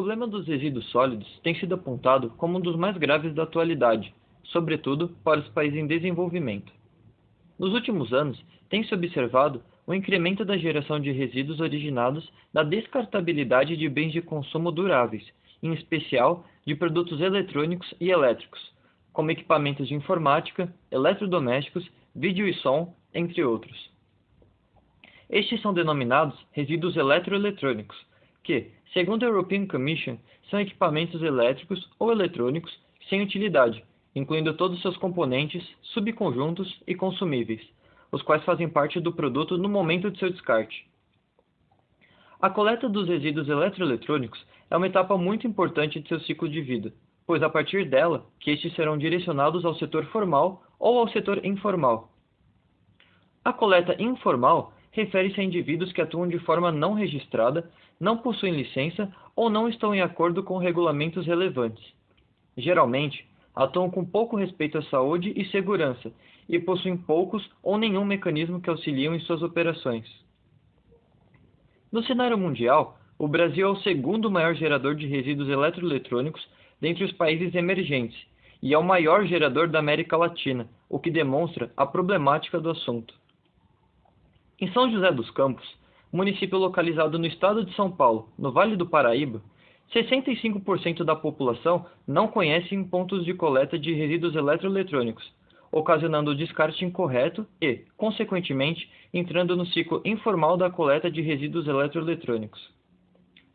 problema dos resíduos sólidos tem sido apontado como um dos mais graves da atualidade, sobretudo para os países em desenvolvimento. Nos últimos anos, tem-se observado o incremento da geração de resíduos originados da descartabilidade de bens de consumo duráveis, em especial de produtos eletrônicos e elétricos, como equipamentos de informática, eletrodomésticos, vídeo e som, entre outros. Estes são denominados resíduos eletroeletrônicos, que, segundo a European Commission, são equipamentos elétricos ou eletrônicos sem utilidade, incluindo todos seus componentes, subconjuntos e consumíveis, os quais fazem parte do produto no momento de seu descarte. A coleta dos resíduos eletroeletrônicos é uma etapa muito importante de seu ciclo de vida, pois a partir dela que estes serão direcionados ao setor formal ou ao setor informal. A coleta informal refere-se a indivíduos que atuam de forma não registrada, não possuem licença ou não estão em acordo com regulamentos relevantes. Geralmente, atuam com pouco respeito à saúde e segurança e possuem poucos ou nenhum mecanismo que auxiliam em suas operações. No cenário mundial, o Brasil é o segundo maior gerador de resíduos eletroeletrônicos dentre os países emergentes e é o maior gerador da América Latina, o que demonstra a problemática do assunto. Em São José dos Campos, município localizado no estado de São Paulo, no Vale do Paraíba, 65% da população não conhece pontos de coleta de resíduos eletroeletrônicos, ocasionando o descarte incorreto e, consequentemente, entrando no ciclo informal da coleta de resíduos eletroeletrônicos.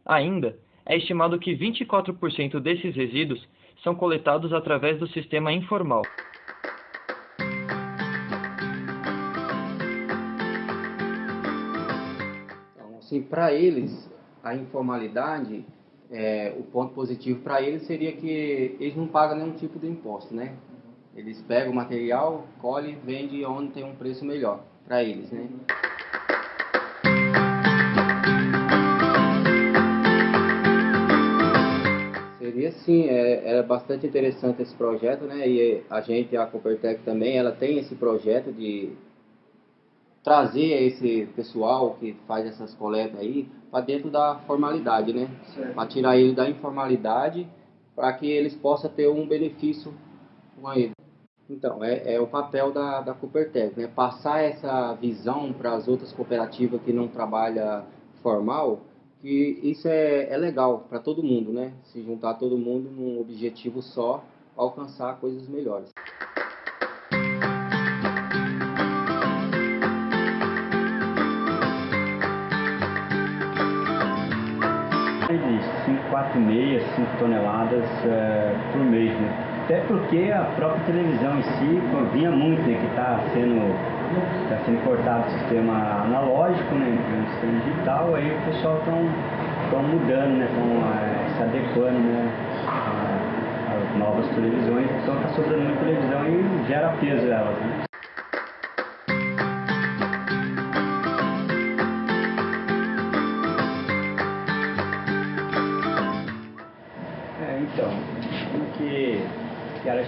Ainda, é estimado que 24% desses resíduos são coletados através do sistema informal. Assim, para eles, a informalidade, é, o ponto positivo para eles seria que eles não pagam nenhum tipo de imposto, né? Eles pegam o material, colhem, vendem onde tem um preço melhor para eles, né? Seria sim, é, é bastante interessante esse projeto, né? E a gente, a Coopertec também, ela tem esse projeto de trazer esse pessoal que faz essas coletas aí para dentro da formalidade, né? Para tirar ele da informalidade, para que eles possam ter um benefício com ele. Então, é, é o papel da, da Coopertech, né? Passar essa visão para as outras cooperativas que não trabalham formal, que isso é, é legal para todo mundo, né? Se juntar todo mundo num objetivo só, alcançar coisas melhores. De 5,4,5, 5 toneladas é, por mês, né? Até porque a própria televisão em si vinha muito, né? Que está sendo, tá sendo cortado o sistema analógico, né? o sistema digital, aí o pessoal estão mudando, né? Estão é, se adequando, né? As novas televisões, então está sobrando muita televisão e gera peso elas, né?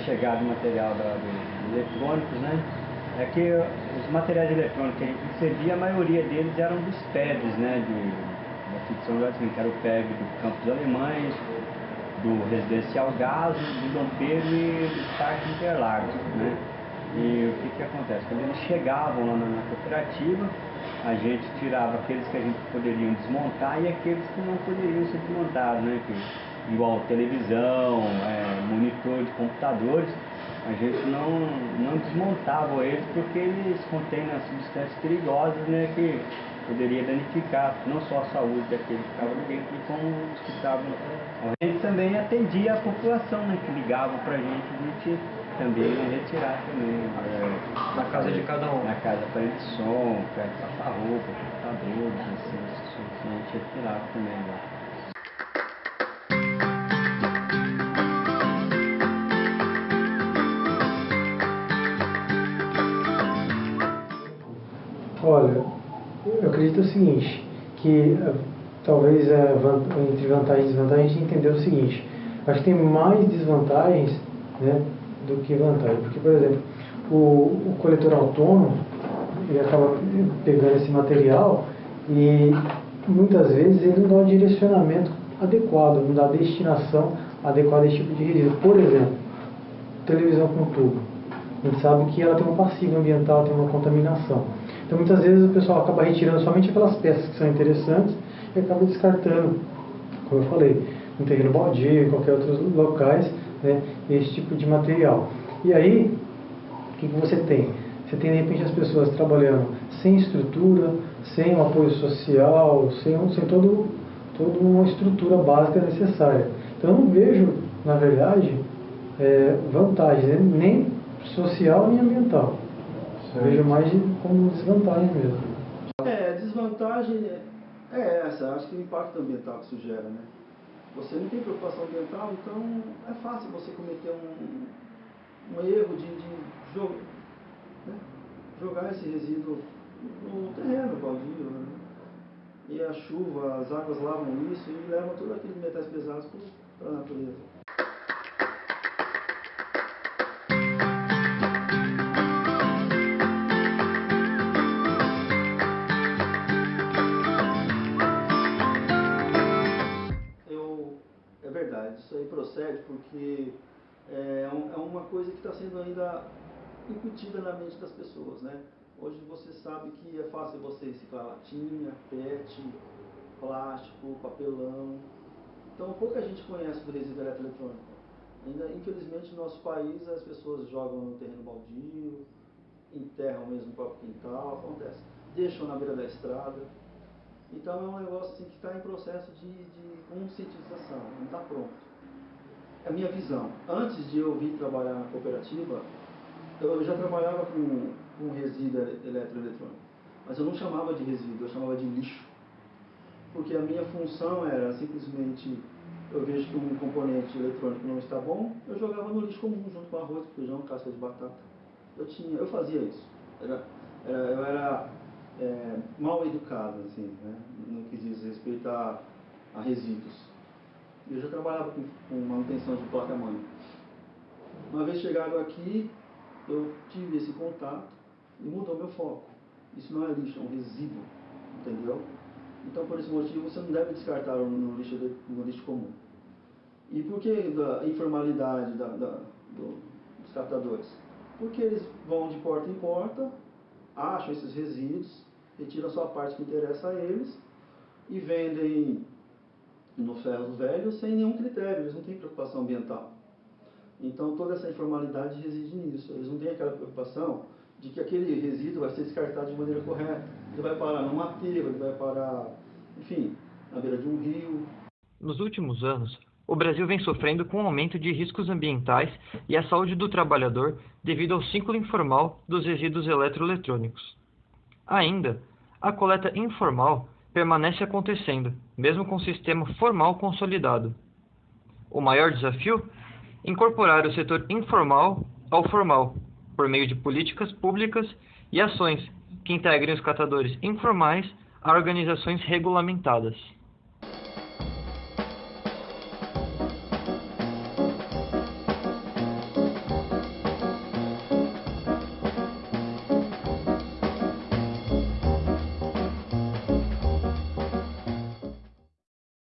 Que era chegado o material da, dos eletrônicos, né? É que os materiais eletrônicos que a gente recebia, a maioria deles eram dos PEBs, né? De, da ficção assim, que era o PEB do Campos Alemães, do Residencial Gaso, do Dom Pedro e do Parque Interlagos, né? E o que que acontece? Quando eles chegavam lá na, na cooperativa, a gente tirava aqueles que a gente poderia desmontar e aqueles que não poderiam ser desmontados, né? Que, igual televisão, é, monitor de computadores, a gente não, não desmontava eles porque eles contêm substâncias perigosas né, que poderia danificar não só a saúde daqueles que estavam dentro, como os que estavam. A gente também atendia a população né, que ligava para a gente, a gente também retirar também. É, na casa de cada um. Na casa para de som, para passar roupa, computadores, assim, a gente retirava também. Né. Olha, eu acredito o seguinte, que eh, talvez é, entre vantagens e desvantagens a gente entendeu o seguinte, acho que tem mais desvantagens né, do que vantagens, porque por exemplo, o, o coletor autônomo ele acaba pegando esse material e muitas vezes ele não dá o direcionamento adequado, não dá destinação adequada a esse tipo de resíduo. Por exemplo, televisão com tubo. A gente sabe que ela tem uma passiva ambiental, tem uma contaminação. Então muitas vezes o pessoal acaba retirando somente aquelas peças que são interessantes e acaba descartando, como eu falei, no terreno baldio, em qualquer outros locais, né, esse tipo de material. E aí, o que, que você tem? Você tem de repente as pessoas trabalhando sem estrutura, sem um apoio social, sem, sem todo, toda uma estrutura básica necessária. Então eu não vejo, na verdade, é, vantagem, né? nem social nem ambiental. Certo. Vejo mais como desvantagem mesmo. É, desvantagem é essa, acho que o impacto ambiental que isso gera, né? Você não tem preocupação ambiental, então é fácil você cometer um, um erro de, de jogo, né? jogar esse resíduo no terreno baldio. Né? E a chuva, as águas lavam isso e levam todos aqueles metais pesados para a natureza. Porque é, é uma coisa que está sendo ainda incutida na mente das pessoas, né? Hoje você sabe que é fácil você reciclar latinha, PET, plástico, papelão. Então pouca gente conhece do resíduo eletroeletrônico. Ainda, infelizmente, no nosso país as pessoas jogam no terreno baldio, enterram mesmo no próprio quintal, acontece. Deixam na beira da estrada. Então é um negócio assim, que está em processo de, de conscientização, não está pronto a minha visão. Antes de eu vir trabalhar na cooperativa, eu já trabalhava com, com resíduo eletroeletrônico. Mas eu não chamava de resíduo, eu chamava de lixo. Porque a minha função era simplesmente, eu vejo que um componente eletrônico não está bom, eu jogava no lixo comum, junto com arroz, feijão, casca de batata. Eu, tinha, eu fazia isso. Era, era, eu era é, mal educado, assim, né? no que diz respeito a, a resíduos. Eu já trabalhava com, com manutenção de placa-mãe. Uma vez chegado aqui, eu tive esse contato e mudou meu foco. Isso não é lixo, é um resíduo, entendeu? Então, por esse motivo, você não deve descartar no lixo, no lixo comum. E por que da informalidade da, da, do, dos captadores? Porque eles vão de porta em porta, acham esses resíduos, retiram a parte que interessa a eles e vendem no ferro velho sem nenhum critério, eles não têm preocupação ambiental. Então toda essa informalidade reside nisso. Eles não têm aquela preocupação de que aquele resíduo vai ser descartado de maneira correta. Ele vai parar num aterro, ele vai parar, enfim, na beira de um rio. Nos últimos anos, o Brasil vem sofrendo com o um aumento de riscos ambientais e à saúde do trabalhador devido ao ciclo informal dos resíduos eletroeletrônicos. Ainda, a coleta informal permanece acontecendo, mesmo com o sistema formal consolidado. O maior desafio? Incorporar o setor informal ao formal, por meio de políticas públicas e ações que integrem os catadores informais a organizações regulamentadas.